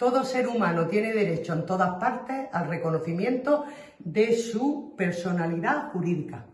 Todo ser humano tiene derecho en todas partes al reconocimiento de su personalidad jurídica.